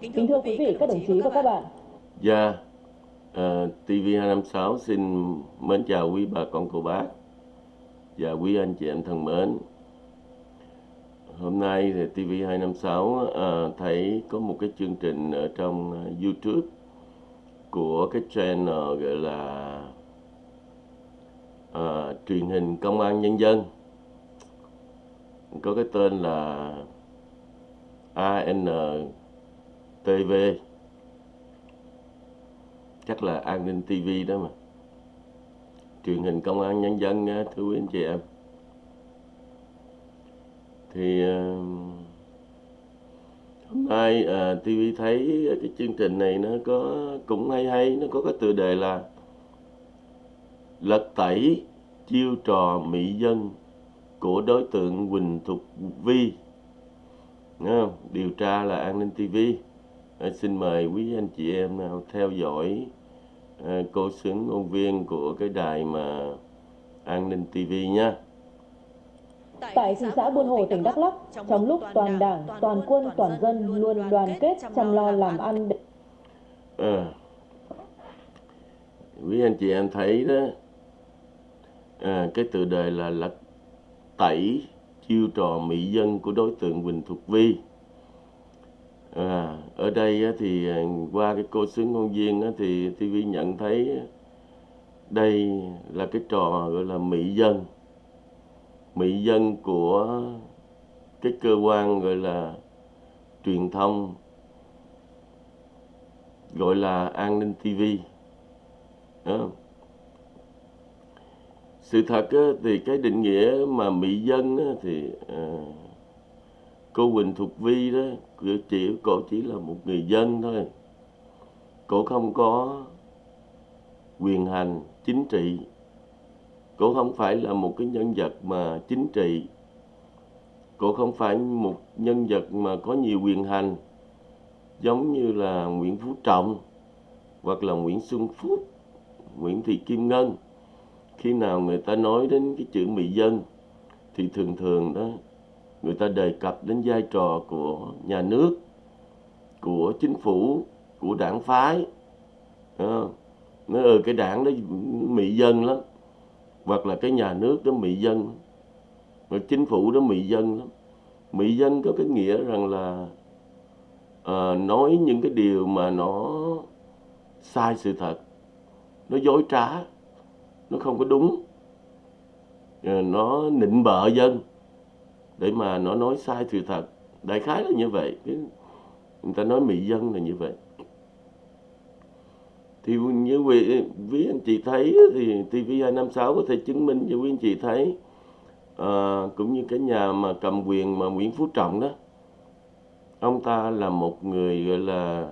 Kính thưa quý vị, các đồng chí và các bạn. Dạ, uh, TV256 xin mến chào quý bà con cô bác và quý anh chị em thân mến. Hôm nay thì TV256 uh, thấy có một cái chương trình ở trong YouTube của cái channel gọi là uh, truyền hình công an nhân dân có cái tên là TV chắc là an ninh TV đó mà. Truyền hình công an nhân dân thưa quý anh chị em. Thì hôm nay à, TV thấy cái chương trình này nó có cũng hay hay nó có cái tựa đề là lật tẩy chiêu trò mỹ dân của đối tượng Quỳnh Thục Vi. Không? điều tra là an ninh TV à, xin mời quý anh chị em nào theo dõi à, cô xứng ngôn viên của cái đài mà an ninh TV nha Tại thị xã Buôn Hồ, tỉnh Đắk Lắk, trong lúc toàn đảng, toàn quân, toàn dân luôn đoàn kết chăm lo làm ăn. À, quý anh chị em thấy đó, à, cái tựa đề là lật tẩy chiêu trò mỹ dân của đối tượng Quỳnh Thục Vi. À, ở đây thì à, qua cái cô xứng ngôn viên thì TV nhận thấy đây là cái trò gọi là mỹ dân mỹ dân của cái cơ quan gọi là truyền thông gọi là an ninh TV à. sự thật thì cái định nghĩa mà mỹ dân thì à, cô Quỳnh Thục Vi đó chỉ cổ chỉ là một người dân thôi cổ không có quyền hành chính trị cổ không phải là một cái nhân vật mà chính trị. cổ không phải một nhân vật mà có nhiều quyền hành giống như là Nguyễn Phú Trọng hoặc là Nguyễn Xuân Phúc, Nguyễn Thị Kim Ngân. Khi nào người ta nói đến cái chữ mỹ dân thì thường thường đó người ta đề cập đến vai trò của nhà nước, của chính phủ, của đảng phái. Ờ, nói ừ ờ, cái đảng đó mị dân lắm. Hoặc là cái nhà nước đó mị dân. Hoặc chính phủ đó mị dân lắm. Mị dân có cái nghĩa rằng là à, nói những cái điều mà nó sai sự thật. Nó dối trá. Nó không có đúng. Nó nịnh bợ dân để mà nó nói sai sự thật. Đại khái là như vậy. Người ta nói mỹ dân là như vậy. Thì như quý, quý anh chị thấy thì TV256 có thể chứng minh cho quý anh chị thấy. À, cũng như cái nhà mà cầm quyền mà Nguyễn Phú Trọng đó. Ông ta là một người gọi là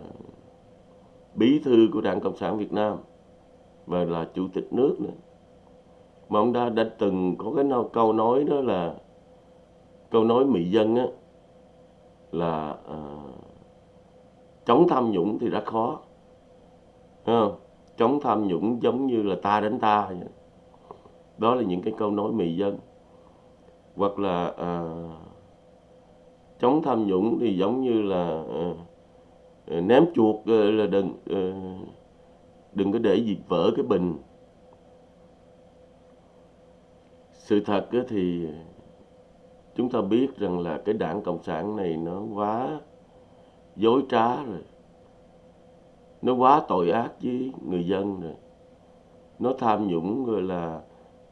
bí thư của Đảng Cộng sản Việt Nam và là chủ tịch nước nữa. Mà ông ta đã từng có cái câu nói đó là câu nói mỹ dân á là à, chống tham nhũng thì rất khó. Không? chống tham nhũng giống như là ta đánh ta. Đó là những cái câu nói mì dân. Hoặc là à, chống tham nhũng thì giống như là à, ném chuột à, là đừng à, đừng có để việc vỡ cái bình. Sự thật thì chúng ta biết rằng là cái đảng cộng sản này nó quá dối trá rồi. Nó quá tội ác với người dân rồi. Nó tham nhũng rồi là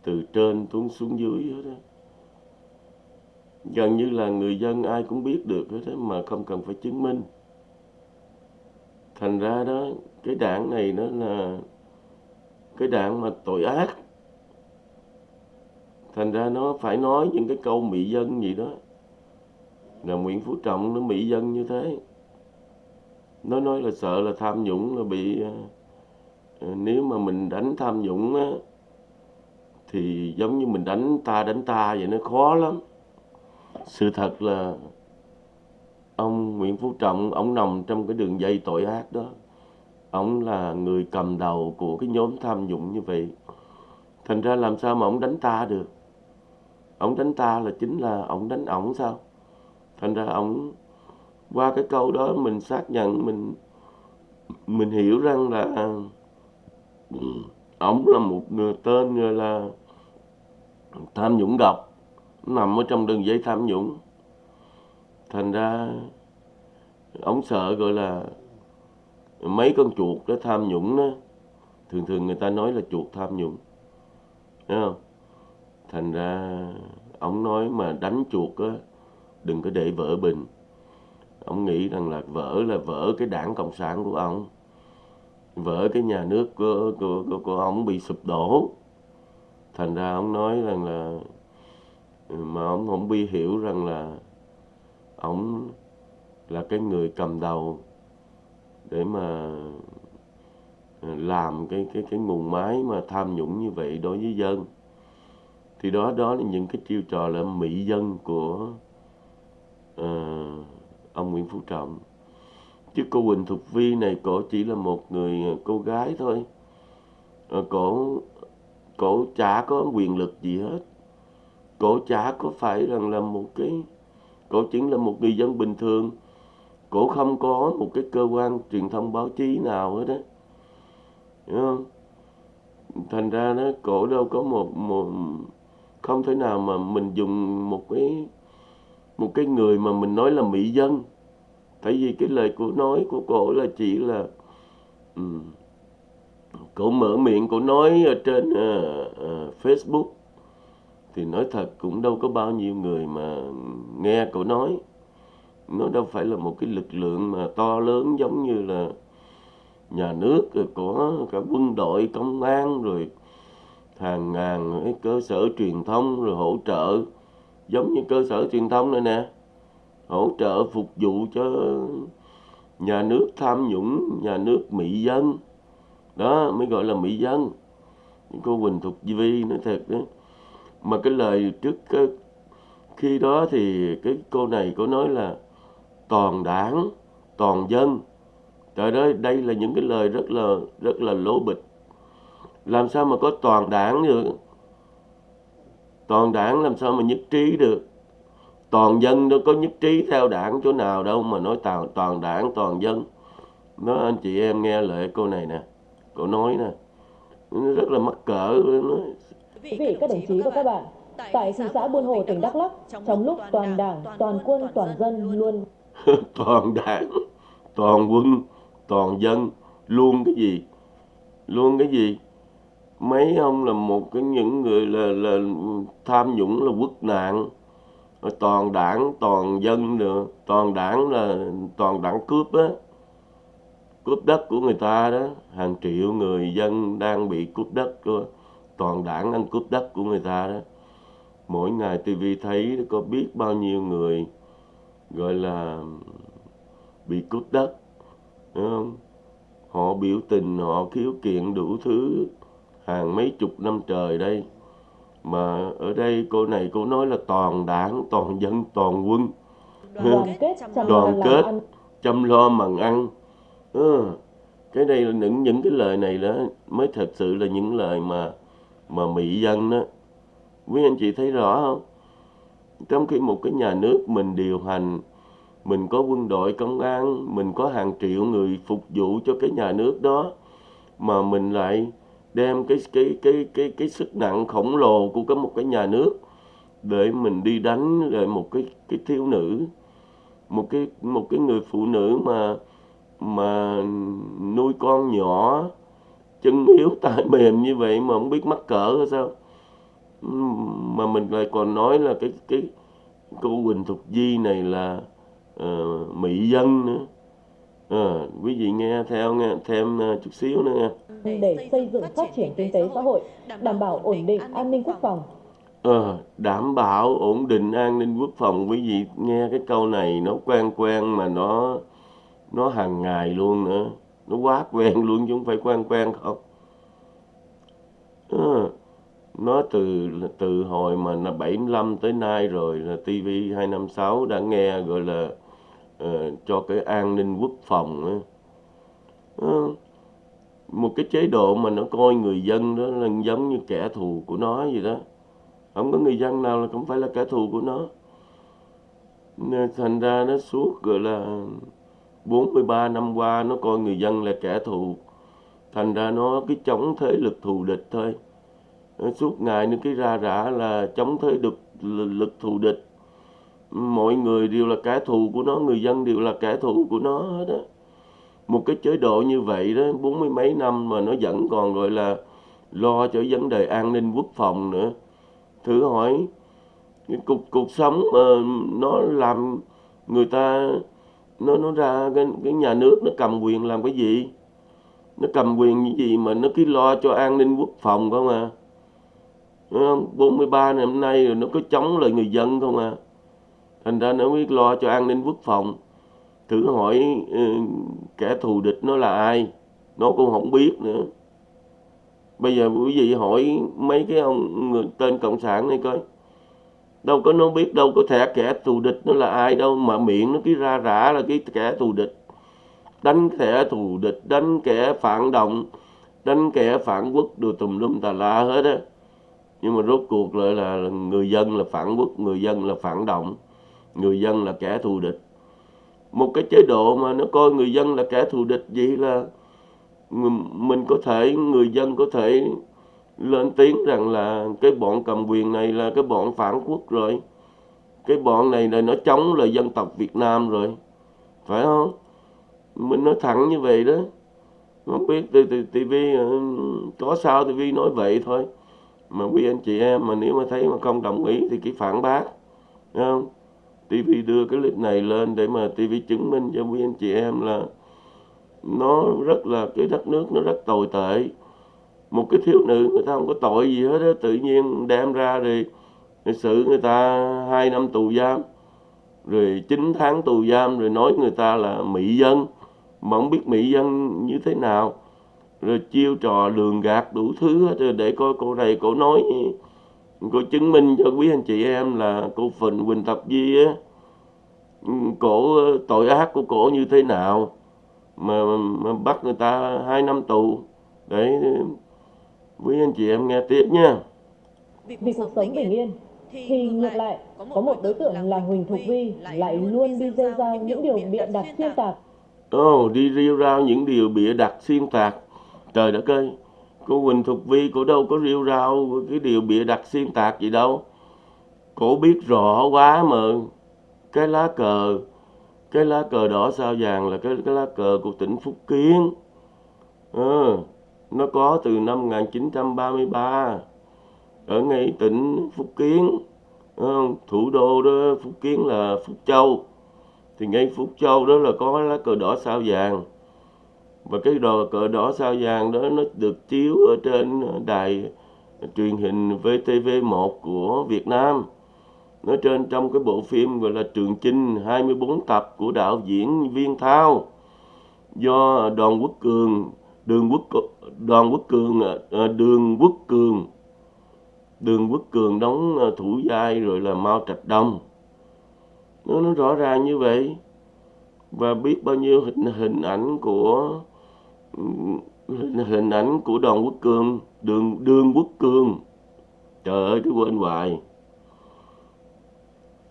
từ trên xuống xuống dưới hết đó gần như là người dân ai cũng biết được hết đó mà không cần phải chứng minh. Thành ra đó, cái đảng này nó là cái đảng mà tội ác thành ra nó phải nói những cái câu mỹ dân gì đó. Là Nguyễn Phú Trọng nó mỹ dân như thế. Nó nói là sợ là tham nhũng là bị à, à, nếu mà mình đánh tham nhũng á, thì giống như mình đánh ta đánh ta vậy nó khó lắm. Sự thật là ông Nguyễn Phú Trọng ông nằm trong cái đường dây tội ác đó. Ông là người cầm đầu của cái nhóm tham nhũng như vậy. Thành ra làm sao mà ông đánh ta được? Ông đánh ta là chính là ông đánh ổng sao? Thành ra ông qua cái câu đó mình xác nhận, mình mình hiểu rằng là ổng là một người tên người là tham nhũng độc, nằm ở trong đường dây tham nhũng. Thành ra ổng sợ gọi là mấy con chuột đó tham nhũng đó, thường thường người ta nói là chuột tham nhũng, thấy không? Thành ra ông nói mà đánh chuột á đừng có để vỡ bình. Ông nghĩ rằng là vỡ là vỡ cái đảng cộng sản của ông. Vỡ cái nhà nước của của của, của ông bị sụp đổ. Thành ra ông nói rằng là ừ, mà ông không bi hiểu rằng là ông là cái người cầm đầu để mà ừ, làm cái cái cái nguồn máy mà tham nhũng như vậy đối với dân thì đó đó là những cái chiêu trò là mỹ dân của uh, ông Nguyễn Phú Trọng. Chứ cô Quỳnh Thục Vi này cổ chỉ là một người ờ, cô gái thôi. Uh, cổ cổ chả có quyền lực gì hết. Cổ chả có phải rằng là một cái cổ chỉ là một người dân bình thường. Cổ không có một cái cơ quan truyền thông báo chí nào hết á. Hiểu không? Thành ra nó cổ đâu có một một không thể nào mà mình dùng một cái một cái người mà mình nói là mỹ dân. Tại vì cái lời của nói của cổ là chỉ là um, cổ mở miệng cổ nói ở trên uh, uh, Facebook. Thì nói thật cũng đâu có bao nhiêu người mà nghe cổ nói. Nó đâu phải là một cái lực lượng mà to lớn giống như là nhà nước rồi có cả quân đội công an rồi hàng ngàn cái cơ sở truyền thông rồi hỗ trợ giống như cơ sở truyền thông này nè hỗ trợ phục vụ cho nhà nước tham nhũng nhà nước mỹ dân. Đó mới gọi là mỹ dân. Cô Quỳnh Thục Vi nói thật đó mà cái lời trước cái, khi đó thì cái cô này có nói là toàn đảng toàn dân. Trời ơi đây là những cái lời rất là rất là lố bịch làm sao mà có toàn đảng được? Toàn đảng làm sao mà nhất trí được? Toàn dân đâu có nhất trí theo đảng chỗ nào đâu mà nói toàn toàn đảng toàn dân. Nó anh chị em nghe lời cô này nè cô nói nè. Nó rất là mắc cỡ nó Quý vị, các đồng chí và các bạn, tại thị xã Buôn Hồ, tỉnh Đắk Lắk, trong lúc toàn đảng, toàn quân, toàn dân luôn. Toàn đảng, toàn quân, toàn dân luôn cái gì? Luôn cái gì? Mấy ông là một cái những người là là tham nhũng là quốc nạn. Toàn đảng, toàn dân nữa, toàn đảng là toàn đảng cướp á. Cướp đất của người ta đó, hàng triệu người dân đang bị cướp đất của toàn đảng ăn cướp đất của người ta đó. Mỗi ngày tivi thấy có biết bao nhiêu người gọi là bị cướp đất đúng không? Họ biểu tình họ khiếu kiện đủ thứ hàng mấy chục năm trời đây. Mà ở đây cô này cô nói là toàn đảng toàn dân toàn quân. Đoàn kết chăm đoàn lo kết chăm lo bằng ăn. Ừ. cái đây là những những cái lời này đó mới thật sự là những lời mà mà mỹ dân đó. Quý anh chị thấy rõ không? Trong khi một cái nhà nước mình điều hành mình có quân đội công an mình có hàng triệu người phục vụ cho cái nhà nước đó mà mình lại đem cái cái cái cái cái sức nặng khổng lồ của cái một cái nhà nước để mình đi đánh lại một cái cái thiếu nữ một cái một cái người phụ nữ mà mà nuôi con nhỏ chân yếu tay mềm như vậy mà không biết mắc cỡ hay sao. Mà mình lại còn nói là cái cái cô Quỳnh Thục Di này là uh, mỹ dân nữa. À, quý vị nghe theo nghe thêm uh, chút xíu nữa nghe để xây dựng phát triển kinh tế xã hội, đảm bảo ổn định an ninh quốc phòng. Ờ, đảm bảo ổn định an ninh quốc phòng quý vị nghe cái câu này nó quen quen mà nó nó hàng ngày luôn nữa nó quá quen luôn chứ không phải quen quen không Ờ, nó từ từ hồi mà là 75 tới nay rồi là TV 256 đã nghe gọi là ờ, cho cái an ninh quốc phòng á. Ờ, một cái chế độ mà nó coi người dân đó là giống như kẻ thù của nó vậy đó. Không có người dân nào là cũng phải là kẻ thù của nó. Nên thành ra nó suốt, gọi là 43 năm qua nó coi người dân là kẻ thù. Thành ra nó cái chống thế lực thù địch thôi. Nó suốt ngày nó cái ra rã là chống thế lực lực thù địch. Mọi người đều là kẻ thù của nó, người dân đều là kẻ thù của nó hết đó một cái chế độ như vậy đó, bốn mươi mấy năm mà nó vẫn còn gọi là lo cho vấn đề an ninh quốc phòng nữa. Thử hỏi, cái cuộc cuộc sống mà nó làm người ta, nó nó ra cái cái nhà nước nó cầm quyền làm cái gì? Nó cầm quyền như gì mà nó cứ lo cho an ninh quốc phòng không à? Đúng không? 43 năm nay rồi nó có chống lại người dân không à? Thành ra nó biết lo cho an ninh quốc phòng thử hỏi ừ, kẻ thù địch nó là ai? Nó cũng không biết nữa. Bây giờ quý vị hỏi mấy cái ông người tên cộng sản này coi. Đâu có nó biết đâu có thể kẻ thù địch nó là ai đâu, mà miệng nó cứ ra rã là cái kẻ thù địch. Đánh kẻ thù địch, đánh kẻ phản động, đánh kẻ phản quốc đồ tùm lum tà la hết á. Nhưng mà rốt cuộc lại là người dân là phản quốc, người dân là phản động, người dân là kẻ thù địch một cái chế độ mà nó coi người dân là kẻ thù địch vậy là mình có thể, người dân có thể lên tiếng rằng là cái bọn cầm quyền này là cái bọn phản quốc rồi. Cái bọn này là nó chống lại dân tộc Việt Nam rồi. Phải không? Mình nói thẳng như vậy đó. Không biết TV ờ, có sao TV nói vậy thôi. Mà quý anh chị em mà nếu mà thấy mà không đồng ý thì chỉ phản bác. Không? TV đưa cái clip này lên để mà TV chứng minh cho quý anh chị em là nó rất là cái đất nước nó rất tồi tệ. Một cái thiếu nữ người ta không có tội gì hết đó, tự nhiên đem ra thì xử người ta hai năm tù giam rồi 9 tháng tù giam rồi nói người ta là mỹ dân mà không biết mỹ dân như thế nào. Rồi chiêu trò lường gạt đủ thứ hết để coi cô này cô nói cô chứng minh cho quý anh chị em là cô Phình Quỳnh Tập Di á cổ tội ác của cổ như thế nào mà, mà bắt người ta hai năm tù. Để quý anh chị em nghe tiếp nha. Vì cuộc sống bình yên thì ngược lại có một đối tượng là Huỳnh Thục Vi lại luôn đi rêu rao những điều bịa đặt xuyên tạc. Ồ, oh, đi rêu rao những điều bịa đặt xuyên tạc. Trời đất ơi cô Huỳnh Thục Vi cô đâu có rêu rao cái điều bịa đặt xuyên tạc gì đâu. Cổ biết rõ quá mà. Cái lá cờ cái lá cờ đỏ sao vàng là cái cái lá cờ của tỉnh Phúc Kiến. Ừ, nó có từ năm 1933 ở ngay tỉnh Phúc Kiến. Ờ, thủ đô đó Phúc Kiến là Phúc Châu. Thì ngay Phúc Châu đó là có lá cờ đỏ sao vàng và cái đồ cờ đỏ sao vàng đó nó được chiếu ở trên đài truyền hình VTV1 của Việt Nam. Nó trên trong cái bộ phim gọi là Trường Chinh 24 tập của đạo diễn Viên Thao. Do Đoàn Quốc Cường Đường Quốc Đoàn Quốc Cường à, à, Đường Quốc Cường Đường Quốc Cường đóng à, thủ vai rồi là Mao Trạch Đông. Nó, nó rõ ràng như vậy. Và biết bao nhiêu hình hình ảnh của hình, ảnh của Đoàn Quốc Cường Đường Đường Quốc Cường trời ơi tôi quên hoài.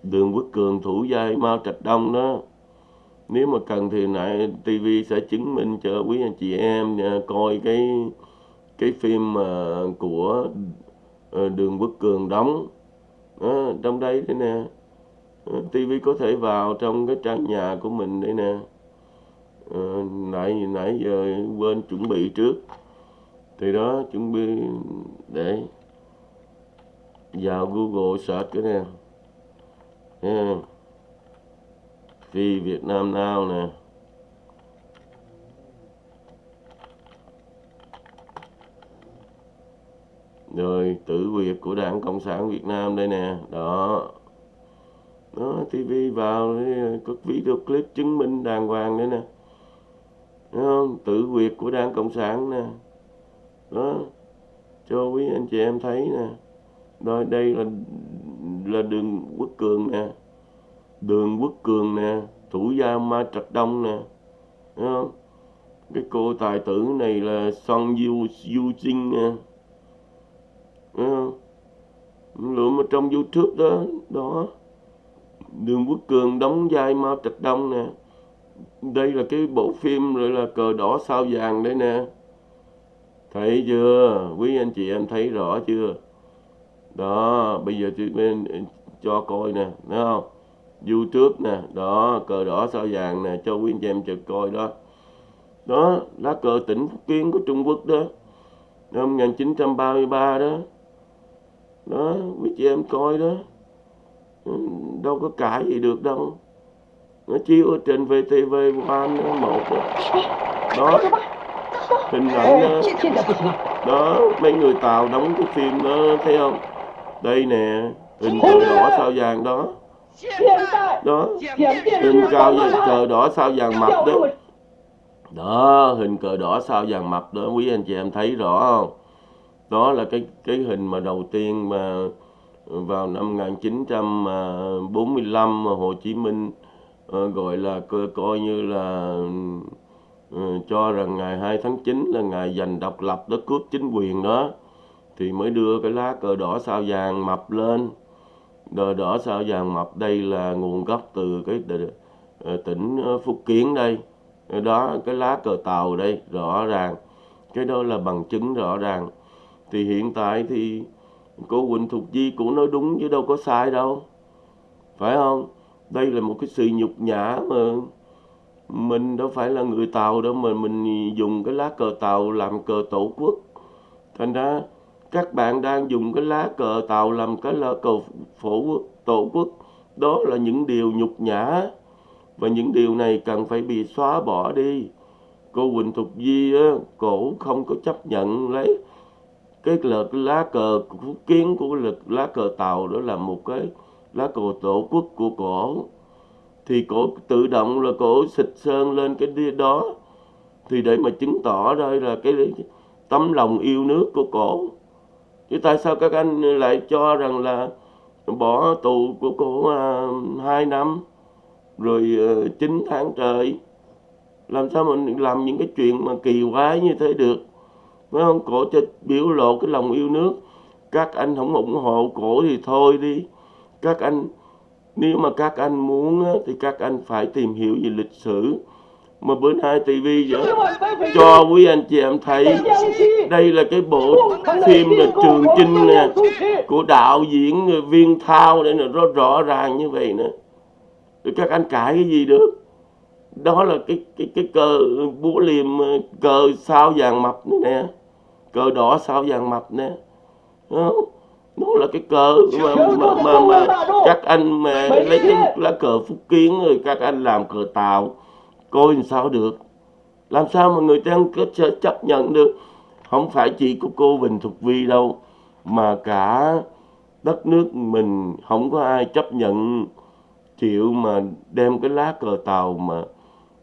Đường quốc cường thủ giai mao trạch đông đó. Nếu mà cần thì lại TV sẽ chứng minh cho quý anh chị em à, coi cái cái phim mà của ờ, đường quốc cường đóng. Đó, trong đây thế nè. Ờ, TV có thể vào trong cái trang nhà của mình đây nè. Ờ, nãy nãy giờ quên chuẩn bị trước. Thì đó, chuẩn bị để vào Google search cái nè. Nha. Phi Việt Nam Now nè. Rồi, tử việt của Đảng Cộng sản Việt Nam đây nè. Đó. Đó TV vào có video clip chứng minh đàng hoàng đấy nè. Không? Tự quyệt của Đảng Cộng sản nè. Đó. Cho quý anh chị em thấy nè. Rồi đây là là đường quốc cường nè. Đường quốc cường nè. Thủ gia ma trạch đông nè. Không? cái cô tài tử này là son du du trinh nè. Thấy không? lượm ở trong youtube đó. Đó. Đường quốc cường đóng vai mao trạch đông nè đây là cái bộ phim rồi là cờ đỏ sao vàng đấy nè. Thấy chưa? Quý anh chị em thấy rõ chưa? Đó, bây giờ chị bên cho coi nè, thấy không? Youtube nè, đó, cờ đỏ sao vàng nè, cho quý anh chị em chợt coi đó. Đó, lá cờ tỉnh phúc kiến của trung quốc đó, năm 1933 đó. Đó, quý chị em coi đó. Ừ, đâu có cãi gì được đâu nó chiếu ở trên VTV One một đó. Hình ảnh đó, đó mấy người Tàu đóng cái phim đó thấy không? Đây nè hình cờ đỏ sao vàng đó. Đó. Hình cao cờ đỏ sao vàng mập đó. Đó hình cờ đỏ sao vàng mập đó. Quý anh chị em thấy rõ không? Đó là cái cái hình mà đầu tiên mà vào năm 1945 à, mà Hồ Chí Minh uh, Ờ, gọi là coi, coi như là uh, cho rằng ngày 2 tháng 9 là ngày giành độc lập đất cướp chính quyền đó. Thì mới đưa cái lá cờ đỏ sao vàng mập lên. Cờ đỏ sao vàng mập đây là nguồn gốc từ cái ờ, tỉnh ờ, Phúc Kiến đây. Đó cái lá cờ tàu đây rõ ràng. Cái đó là bằng chứng rõ ràng. Thì hiện tại thì cô Quỳnh Thục Di cũng nói đúng chứ đâu có sai đâu. Phải không? Đây là một cái sự nhục nhã mà mình đâu phải là người Tàu đâu mà mình dùng cái lá cờ Tàu làm cờ tổ quốc. Thành ra các bạn đang dùng cái lá cờ Tàu làm cái lá cờ phổ tổ quốc. Đó là những điều nhục nhã. Và những điều này cần phải bị xóa bỏ đi. Cô Quỳnh Thục Di á, cổ không có chấp nhận lấy cái là cái lá cờ phúc kiến của lực lá cờ tàu. Đó là một cái lá cờ tổ quốc của cổ. Thì cổ tự động là cổ xịt sơn lên cái đó. Thì để mà chứng tỏ đây là cái tấm lòng yêu nước của cổ. Chứ tại sao các anh lại cho rằng là bỏ tù của cổ à, hai năm, rồi ờ, chín 9 tháng trời? Làm sao mình làm những cái chuyện mà kỳ quái như thế được? Phải không? Cổ cho biểu lộ cái lòng yêu nước. Các anh không ủng hộ cổ thì thôi đi các anh, nếu mà các anh muốn thì các anh phải tìm hiểu về lịch sử. Mà bữa nay TV cho quý anh chị em thấy, đây là cái bộ phim là Trường Chinh nè, của đạo diễn Viên Thao để là nó rõ ràng như vậy nữa rồi các anh cãi cái gì được? Đó là cái cái cái cờ búa liềm ờ, cờ sao vàng mập này nè, cờ đỏ sao vàng mập nè đó. nó là cái cờ mà mà, mà, mà các anh mà lấy cái lá cờ phúc kiến rồi các anh làm cờ tàu coi làm sao được? Làm sao mà người ta có chấp nhận được? Không phải chỉ của cô Bình Thục Vi đâu mà cả đất nước mình không có ai chấp nhận chịu mà đem cái lá cờ tàu mà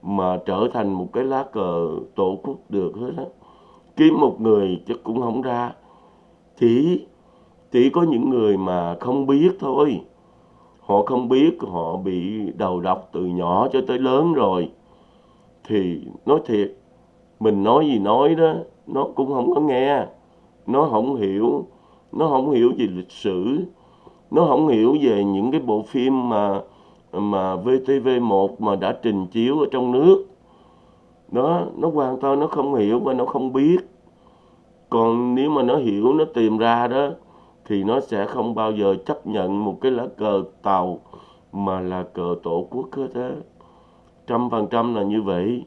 mà trở thành một cái lá cờ tổ quốc được hết á. Kiếm một người chắc cũng không ra. Chỉ chỉ có những người mà không biết thôi. Họ không biết, họ bị đầu độc từ nhỏ cho tới lớn rồi. Thì nói thiệt, mình nói gì nói đó, nó cũng không có nghe. Nó không hiểu, nó không hiểu về lịch sử. Nó không hiểu về những cái bộ phim mà mà VTV1 mà đã trình chiếu ở trong nước. Đó, nó hoàn toàn nó không hiểu và nó không biết. Còn nếu mà nó hiểu, nó tìm ra đó thì nó sẽ không bao giờ chấp nhận một cái lá cờ tàu mà là cờ tổ quốc hết á. Trăm phần trăm là như vậy.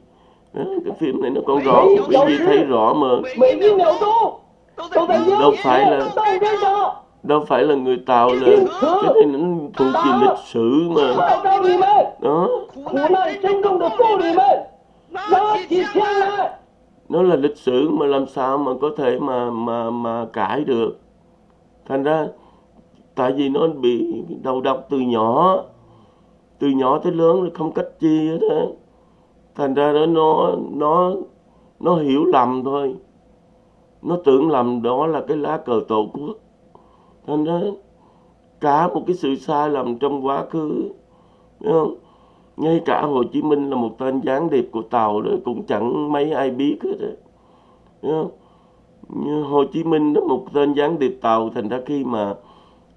Đó, cái phim này nó còn rõ quý vị thấy rõ mà. Đâu. phải là đâu. phải là người tàu là cái này nó thuộc về lịch sử mà. Đó. Nó là lịch sử mà làm sao mà có thể mà mà mà cãi được thành ra, tại vì nó bị đầu độc từ nhỏ từ nhỏ tới lớn không cách chi hết á thành ra đó, nó nó nó hiểu lầm thôi nó tưởng lầm đó là cái lá cờ tổ quốc thành ra, cả một cái sự sai lầm trong quá khứ, Đúng không? ngay cả Hồ Chí Minh là một tên gián điệp của tàu đó, cũng chẳng mấy ai biết hết đó. Đúng không? Như Hồ Chí Minh đó một tên gián điệp tàu thành ra khi mà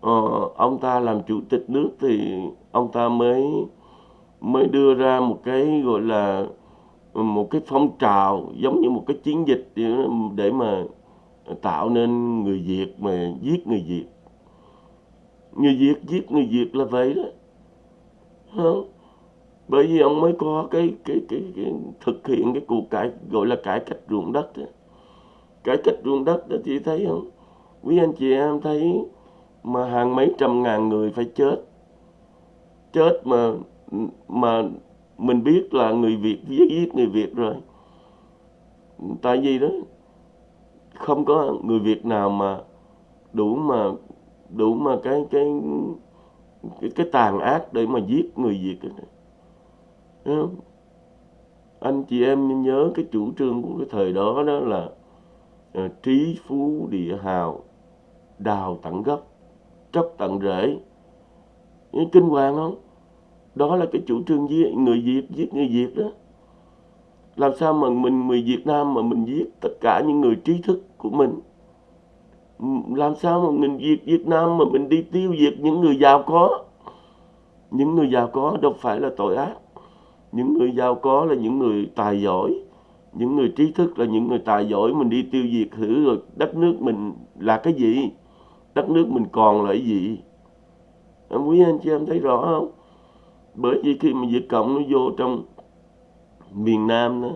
uh, ông ta làm chủ tịch nước thì ông ta mới mới đưa ra một cái gọi là ừ, một cái phong trào giống như một cái chiến dịch để mà tạo nên người Việt mà giết người Việt người Việt giết người Việt là vậy đó không? bởi vì ông mới có cái cái cái, cái thực hiện cái cuộc cải gọi là cải cách ruộng đất đó cải cách ruộng đất đó chị thấy không? Quý anh chị em thấy mà hàng mấy trăm ngàn người phải chết. Chết mà mà mình biết là người Việt giết giết người Việt rồi. Tại vì đó không có người Việt nào mà đủ mà đủ mà cái cái cái, cái tàn ác để mà giết người Việt anh chị em nhớ cái chủ trương của cái thời đó đó là Ờ, trí phú địa hào, đào tận gốc, tróc tận rễ. Kinh hoàng không đó là cái chủ trương giết, người Việt giết người Việt đó. Làm sao mà mình, người Việt Nam mà mình giết tất cả những người trí thức của mình? Làm sao mà mình Việt Việt Nam mà mình đi tiêu diệt những người giàu có? Những người giàu có đâu phải là tội ác. Những người giàu có là những người tài giỏi những người trí thức là những người tài giỏi, mình đi tiêu diệt thử rồi đất nước mình là cái gì? Đất nước mình còn là cái gì? Em quý anh chị em thấy rõ không? Bởi vì khi mà Việt Cộng nó vô trong miền Nam đó,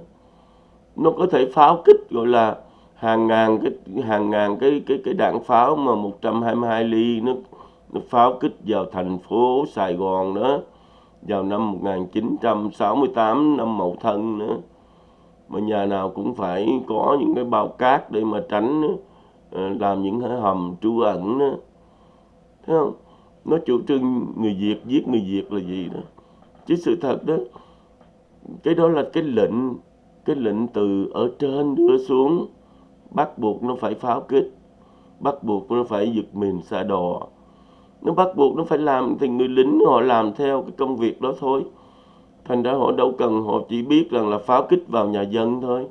nó có thể pháo kích, gọi là hàng ngàn cái, hàng ngàn cái cái cái đạn pháo mà 122 ly nó nó pháo kích vào thành phố Sài Gòn đó, vào năm 1968 năm Mậu Thân nữa mà nhà nào cũng phải có những cái bao cát để mà tránh ờ, làm những cái hầm trú ẩn đó. thấy không? Nó chủ trương người Việt giết người Việt là gì đó. Chứ sự thật đó, cái đó là cái lệnh cái lệnh từ ở trên đưa xuống. Bắt buộc nó phải pháo kích, bắt buộc nó phải giật mình xa đò. Nó bắt buộc nó phải làm thì người lính họ làm theo cái công việc đó thôi thành ra họ đâu cần, họ chỉ biết rằng là pháo kích vào nhà dân thôi.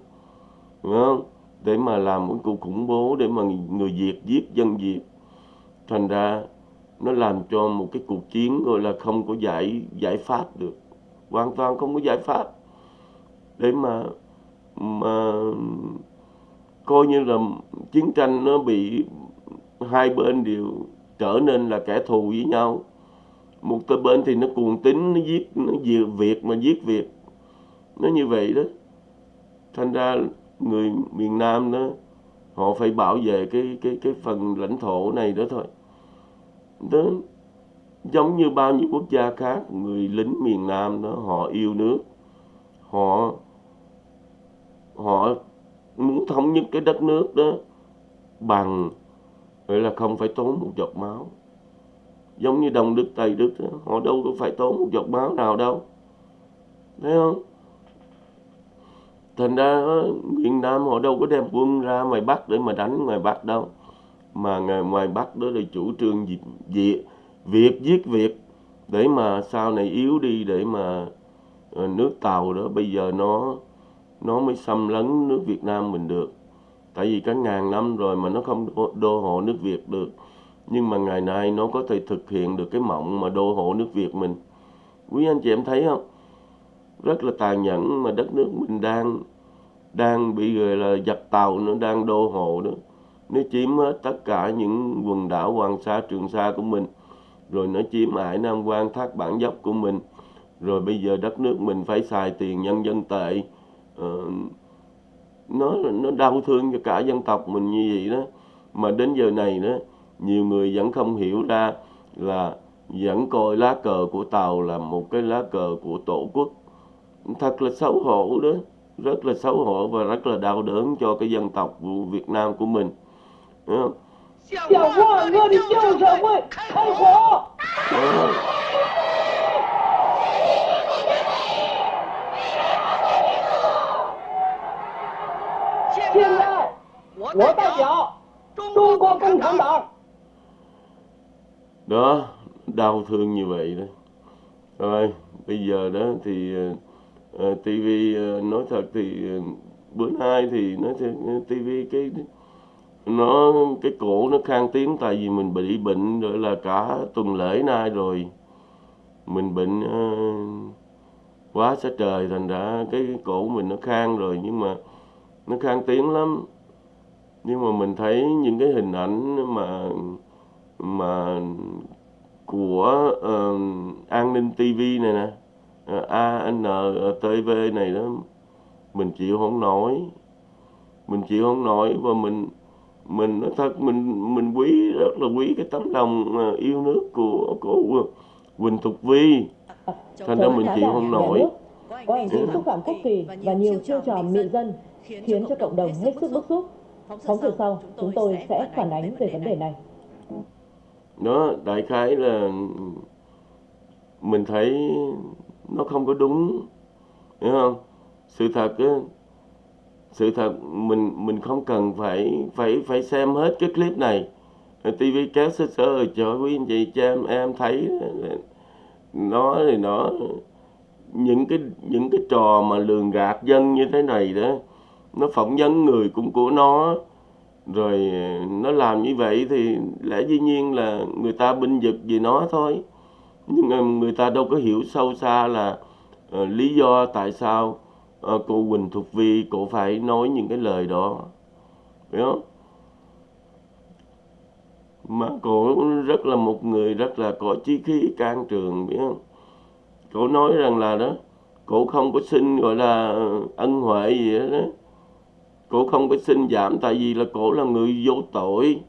Đúng không? Để mà làm một cuộc khủng bố, để mà người Việt giết dân Việt. Thành ra nó làm cho một cái cuộc chiến gọi là không có giải giải pháp được. Hoàn toàn không có giải pháp. Để mà mà coi như là chiến tranh nó bị hai bên đều trở nên là kẻ thù với nhau một tới bên thì nó cuồng tính nó giết, nó diệt việc mà giết việc. Nó như vậy đó. Thành ra người miền nam đó, họ phải bảo vệ cái cái cái phần lãnh thổ này đó thôi. Đó, giống như bao nhiêu quốc gia khác, người lính miền nam đó, họ yêu nước. Họ họ muốn thống nhất cái đất nước đó bằng, vậy là không phải tốn một giọt máu giống như đồng đức tài đức đó, họ đâu có phải tốn một giọt máu nào đâu. Thấy không? Thành ra miền nam họ đâu có đem quân ra ngoài bắc để mà đánh ngoài bắc đâu. Mà ngoài, ngoài bắc đó là chủ trương diệt diệt việc giết việc để mà sau này yếu đi để mà ờ, nước tàu đó bây giờ nó nó mới xâm lấn nước Việt Nam mình được. Tại vì cả ngàn năm rồi mà nó không đô hộ nước Việt được nhưng mà ngày nay nó có thể thực hiện được cái mộng mà đô hộ nước Việt mình. Quý anh chị em thấy không? Rất là tàn nhẫn mà đất nước mình đang đang bị gọi là giặc tàu nó đang đô hộ đó. Nó chiếm hết tất cả những quần đảo Hoàng Sa Trường Sa của mình. Rồi nó chiếm Hải Nam Quan Thác Bản Dốc của mình. Rồi bây giờ đất nước mình phải xài tiền nhân dân tệ. Uh, nó nó đau thương cho cả dân tộc mình như vậy đó. Mà đến giờ này đó nhiều người vẫn không hiểu ra là vẫn coi lá cờ của tàu là một cái lá cờ của tổ quốc thật là xấu hổ đó rất là xấu hổ và rất là đau đớn cho cái dân tộc của Việt Nam của mình Đúng không? 向万恶的旧社会开火！ Đó. 现在，我代表中国共产党 đó đau thương như vậy đó. Rồi bây giờ đó thì ờ, ờ, uh, TV uh, ờ, nói thật thì uh, bữa nay thì nói thật uh, TV cái nó cái cổ nó khang tiếng tại vì mình bị bệnh rồi là cả tuần lễ nay rồi. Mình bệnh uh, quá sát trời thành ra cái, cái cổ mình nó khang rồi nhưng mà nó khang tiếng lắm. Nhưng mà mình thấy những cái hình ảnh mà mà của uh, an ninh TV này nè uh, ANTV này đó mình chịu không nổi. Mình chịu không nổi và mình mình nói thật mình mình quý rất là quý cái tấm lòng yêu nước của của Quỳnh Thục Vi. Thành ra mình chịu không nổi. có hành vi xúc phạm quốc kỳ và nhiều chiêu trò mị dân khiến cho cộng đồng hết sức bức xúc. phóng sự sau. chúng tôi sẽ phản ánh về vấn đề này đó, đại khái là mình thấy nó không có đúng, hiểu không? Sự thật sự thật mình mình không cần phải phải phải xem hết cái clip này. TV kéo sơ sơ cho quý anh chị, cho em em thấy nó thì nó, những cái những cái trò mà lường gạt dân như thế này đó, nó phỏng vấn người cũng của nó rồi ờ, nó làm như vậy thì lẽ dĩ nhiên là người ta binh vực vì nó thôi. Nhưng mà người ta đâu có hiểu sâu xa là uh, lý do tại sao uh, cô Quỳnh Thục Vi cô phải nói những cái lời đó. Phải không? Mà cô rất là một người rất là có chí khí can trường biết không? Cô nói rằng là đó cô không có xin gọi là ân huệ gì đó, đó cổ không có xin giảm tại vì là cổ là người vô tội.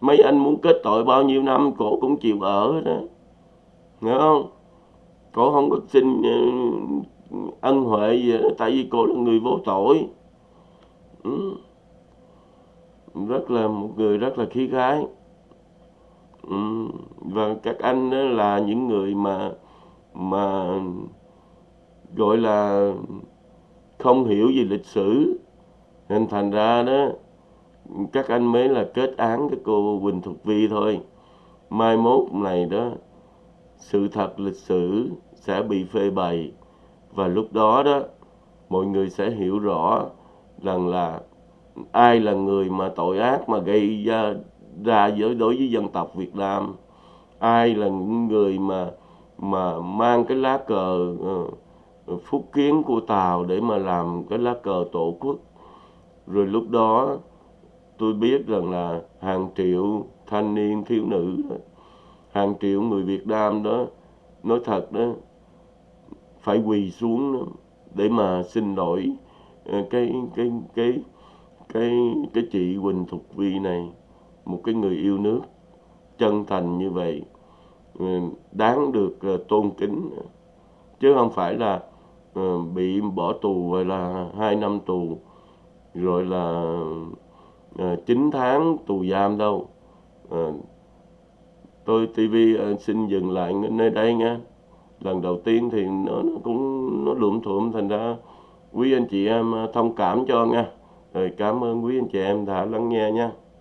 Mấy anh muốn kết tội bao nhiêu năm cổ cũng chịu ở đó nghe không? Cổ không có xin ờ, ân huệ gì đó, tại vì cổ là người vô tội. Ừ. rất là một người rất là khí khái. Ừ. và các anh đó là những người mà mà gọi là không hiểu về lịch sử nên thành ra đó các anh mới là kết án cái cô Quỳnh Thục Vi thôi. Mai mốt này đó sự thật lịch sử sẽ bị phê bày. Và lúc đó đó mọi người sẽ hiểu rõ rằng là ai là người mà tội ác mà gây ra ra với đối với dân tộc Việt Nam. Ai là những người mà mà mang cái lá cờ uh, phúc kiến của Tàu để mà làm cái lá cờ tổ quốc rồi lúc đó tôi biết rằng là hàng triệu thanh niên thiếu nữ hàng triệu người Việt Nam đó nói thật đó phải quỳ xuống đó, để mà xin lỗi ờ, cái cái cái cái cái chị Quỳnh Thục Vi này một cái người yêu nước chân thành như vậy ờ, đáng được ờ, tôn kính. Chứ không phải là bị bỏ tù hay là hai năm tù rồi là ờ, à, 9 tháng tù giam đâu. À, tôi TV à, ờ, xin dừng lại nơi đây nha. Lần đầu tiên thì nó, nó cũng nó lụm thuộm thành ra quý anh chị em thông cảm cho nha. Rồi cảm ơn quý anh chị em đã lắng nghe nha.